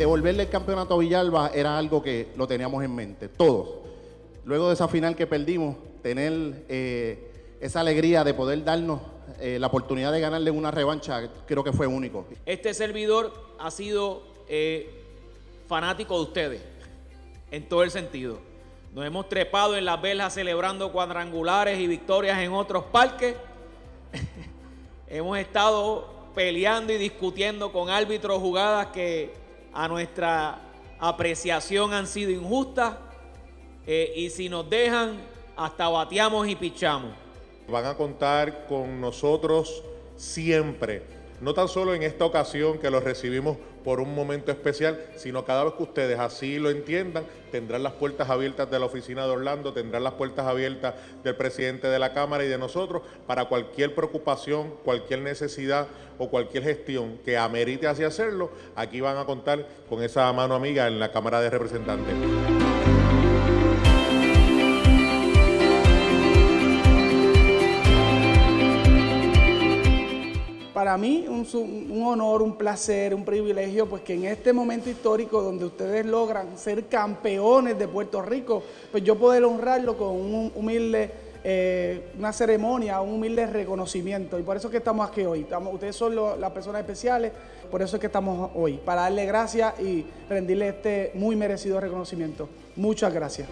devolverle el campeonato a Villalba era algo que lo teníamos en mente, todos. Luego de esa final que perdimos, tener eh, esa alegría de poder darnos eh, la oportunidad de ganarle una revancha, creo que fue único. Este servidor ha sido eh, fanático de ustedes, en todo el sentido. Nos hemos trepado en las velas celebrando cuadrangulares y victorias en otros parques. hemos estado peleando y discutiendo con árbitros jugadas que a nuestra apreciación han sido injustas. Eh, y si nos dejan, hasta bateamos y pichamos. Van a contar con nosotros siempre, no tan solo en esta ocasión que los recibimos por un momento especial, sino cada vez que ustedes así lo entiendan, tendrán las puertas abiertas de la oficina de Orlando, tendrán las puertas abiertas del presidente de la Cámara y de nosotros para cualquier preocupación, cualquier necesidad o cualquier gestión que amerite así hacerlo, aquí van a contar con esa mano amiga en la Cámara de Representantes. Para mí un, un, honor, un placer, un privilegio, pues que en este momento histórico donde ustedes logran ser campeones de Puerto Rico, pues yo poder honrarlo con un humilde, eh, una ceremonia, un humilde reconocimiento. Y por eso es que estamos aquí hoy. Ustedes son las personas especiales, por eso es que estamos hoy, para darle gracias y rendirle este muy merecido reconocimiento. Muchas gracias.